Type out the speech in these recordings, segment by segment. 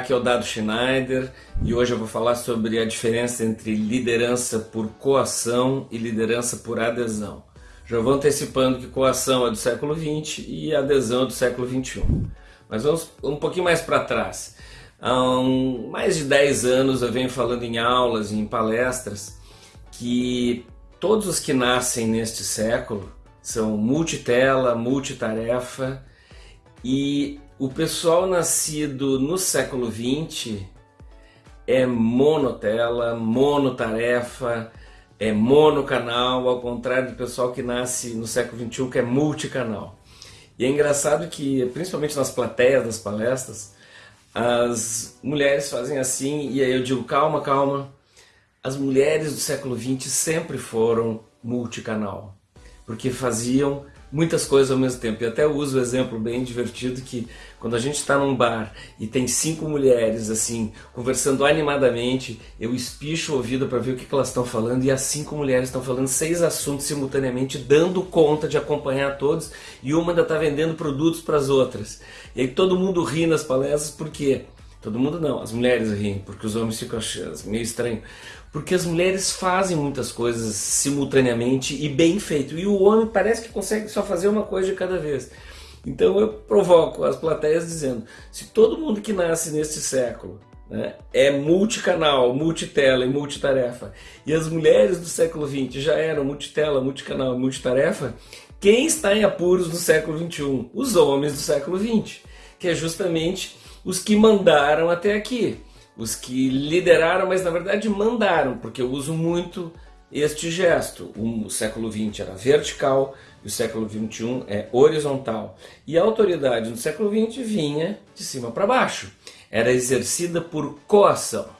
aqui é o Dado Schneider e hoje eu vou falar sobre a diferença entre liderança por coação e liderança por adesão. Já vou antecipando que coação é do século XX e adesão é do século XXI. Mas vamos um pouquinho mais para trás. Há um, mais de 10 anos eu venho falando em aulas e em palestras que todos os que nascem neste século são multitela, multitarefa e o pessoal nascido no século XX é monotela, monotarefa, é monocanal, ao contrário do pessoal que nasce no século XXI que é multicanal. E é engraçado que, principalmente nas plateias das palestras, as mulheres fazem assim, e aí eu digo, calma, calma, as mulheres do século XX sempre foram multicanal, porque faziam muitas coisas ao mesmo tempo. E até uso o exemplo bem divertido que quando a gente está num bar e tem cinco mulheres assim conversando animadamente, eu espicho o ouvido para ver o que, que elas estão falando e as cinco mulheres estão falando seis assuntos simultaneamente, dando conta de acompanhar todos e uma ainda está vendendo produtos para as outras. E aí todo mundo ri nas palestras porque Todo mundo não, as mulheres riem, porque os homens ficam achando meio estranho. Porque as mulheres fazem muitas coisas simultaneamente e bem feito. E o homem parece que consegue só fazer uma coisa de cada vez. Então eu provoco as plateias dizendo, se todo mundo que nasce neste século né, é multicanal, multitela e multitarefa, e as mulheres do século XX já eram multitela, multicanal e multitarefa, quem está em apuros no século XXI? Os homens do século XX, que é justamente os que mandaram até aqui, os que lideraram, mas na verdade mandaram, porque eu uso muito este gesto. O século XX era vertical e o século XXI é horizontal. E a autoridade no século XX vinha de cima para baixo, era exercida por coação.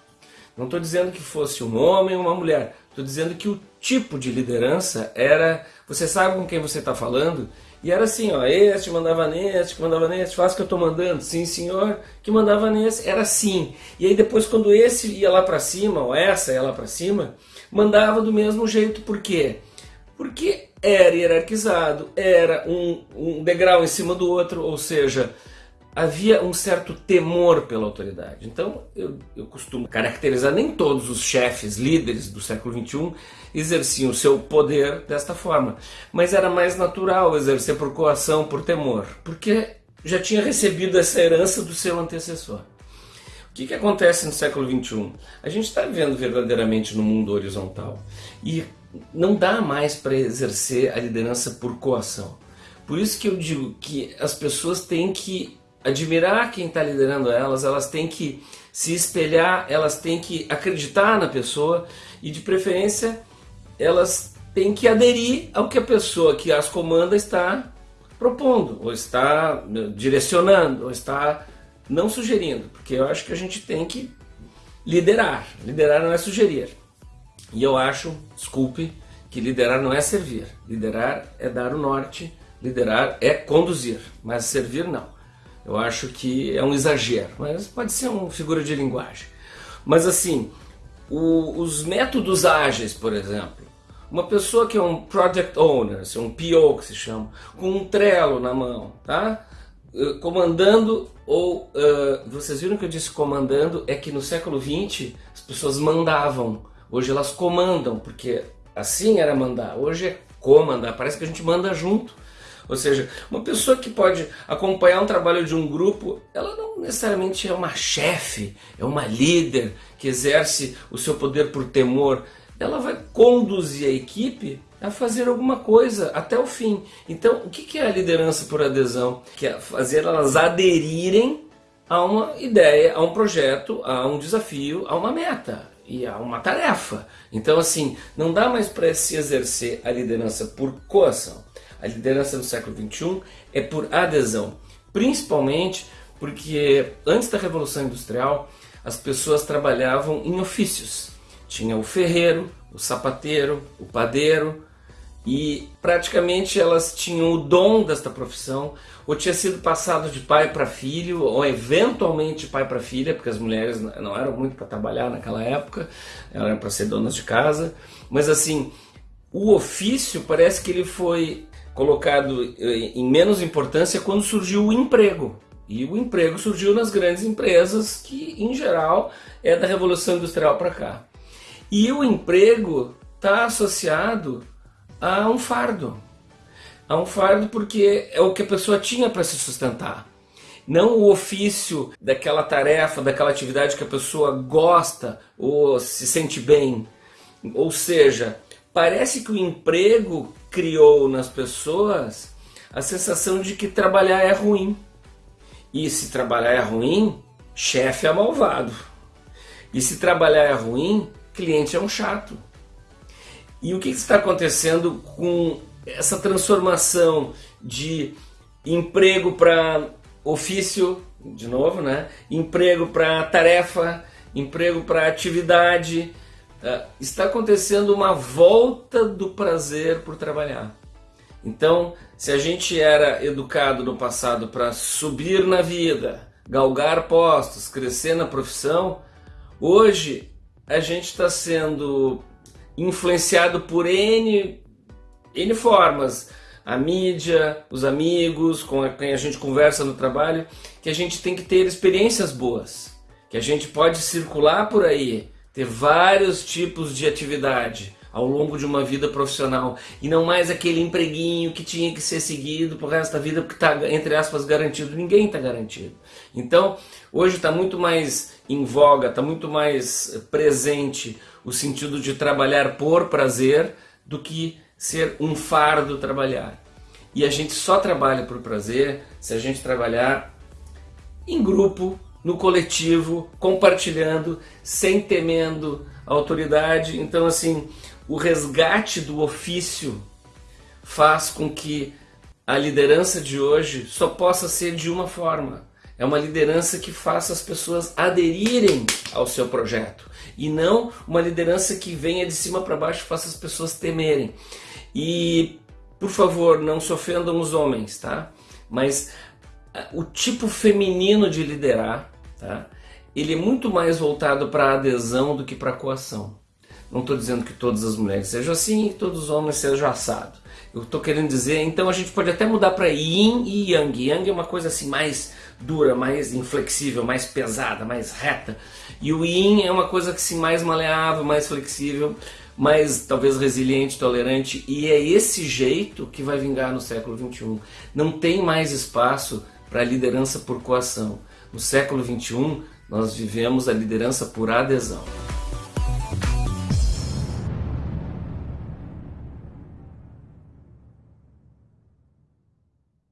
Não estou dizendo que fosse um homem ou uma mulher, estou dizendo que o tipo de liderança era, você sabe com quem você está falando e era assim, ó, este mandava neste, que mandava neste, faz que eu estou mandando, sim senhor, que mandava nesse, era assim. E aí depois quando esse ia lá para cima, ou essa ia lá para cima, mandava do mesmo jeito, por quê? Porque era hierarquizado, era um, um degrau em cima do outro, ou seja, havia um certo temor pela autoridade. Então, eu, eu costumo caracterizar, nem todos os chefes, líderes do século XXI exerciam o seu poder desta forma, mas era mais natural exercer por coação, por temor, porque já tinha recebido essa herança do seu antecessor. O que, que acontece no século XXI? A gente está vivendo verdadeiramente no mundo horizontal e não dá mais para exercer a liderança por coação. Por isso que eu digo que as pessoas têm que admirar quem está liderando elas, elas têm que se espelhar, elas têm que acreditar na pessoa e de preferência elas têm que aderir ao que a pessoa que as comanda está propondo, ou está né, direcionando, ou está não sugerindo, porque eu acho que a gente tem que liderar, liderar não é sugerir. E eu acho, desculpe, que liderar não é servir, liderar é dar o norte, liderar é conduzir, mas servir não. Eu acho que é um exagero, mas pode ser uma figura de linguagem. Mas assim, o, os métodos ágeis, por exemplo, uma pessoa que é um Project Owner, assim, um PO que se chama, com um trelo na mão, tá? Eh, comandando, ou uh, vocês viram que eu disse comandando, é que no século XX as pessoas mandavam, hoje elas comandam, porque assim era mandar, hoje é comandar, parece que a gente manda junto. Ou seja, uma pessoa que pode acompanhar um trabalho de um grupo, ela não necessariamente é uma chefe, é uma líder que exerce o seu poder por temor. Ela vai conduzir a equipe a fazer alguma coisa até o fim. Então, o que é a liderança por adesão? Que é fazer elas aderirem a uma ideia, a um projeto, a um desafio, a uma meta e a uma tarefa. Então, assim, não dá mais para se exercer a liderança por coação. A liderança do século XXI é por adesão, principalmente porque antes da Revolução Industrial as pessoas trabalhavam em ofícios. Tinha o ferreiro, o sapateiro, o padeiro e praticamente elas tinham o dom desta profissão ou tinha sido passado de pai para filho ou eventualmente pai para filha, porque as mulheres não eram muito para trabalhar naquela época, eram para ser donas de casa, mas assim, o ofício parece que ele foi colocado eh, em menos importância quando surgiu o emprego. E o emprego surgiu nas grandes empresas, que em geral é da Revolução Industrial para cá. E o emprego está associado a um fardo. A um fardo porque é o que a pessoa tinha para se sustentar. Não o ofício daquela tarefa, daquela atividade que a pessoa gosta ou se sente bem. Ou seja, parece que o emprego criou nas pessoas a sensação de que trabalhar é ruim. E se trabalhar é ruim, chefe é malvado. E se trabalhar é ruim, cliente é um chato. E o que está acontecendo com essa transformação de emprego para ofício, de novo, né? Emprego para tarefa, emprego para atividade. Uh, está acontecendo uma volta do prazer por trabalhar. Então, se a gente era educado no passado para subir na vida, galgar postos, crescer na profissão, hoje a gente está sendo influenciado por N, N formas. A mídia, os amigos, com quem a gente conversa no trabalho, que a gente tem que ter experiências boas, que a gente pode circular por aí, ter vários tipos de atividade ao longo de uma vida profissional e não mais aquele empreguinho que tinha que ser seguido pro resto da vida porque está, entre aspas, garantido. Ninguém está garantido. Então, hoje está muito mais em voga, está muito mais presente o sentido de trabalhar por prazer do que ser um fardo trabalhar. E a gente só trabalha por prazer se a gente trabalhar em grupo, no coletivo, compartilhando, sem temendo a autoridade. Então, assim, o resgate do ofício faz com que a liderança de hoje só possa ser de uma forma. É uma liderança que faça as pessoas aderirem ao seu projeto e não uma liderança que venha de cima para baixo e faça as pessoas temerem. E, por favor, não se ofendam os homens, tá? Mas ah, o tipo feminino de liderar, tá? Ele é muito mais voltado para adesão do que para coação. Não estou dizendo que todas as mulheres sejam assim e todos os homens sejam assado. Eu estou querendo dizer, então a gente pode até mudar para Yin e Yang. Yang é uma coisa assim mais dura, mais inflexível, mais pesada, mais reta. E o Yin é uma coisa que assim mais maleável, mais flexível, mais talvez resiliente, tolerante. E é esse jeito que vai vingar no século 21. Não tem mais espaço para liderança por coação. No século 21 nós vivemos a liderança por adesão.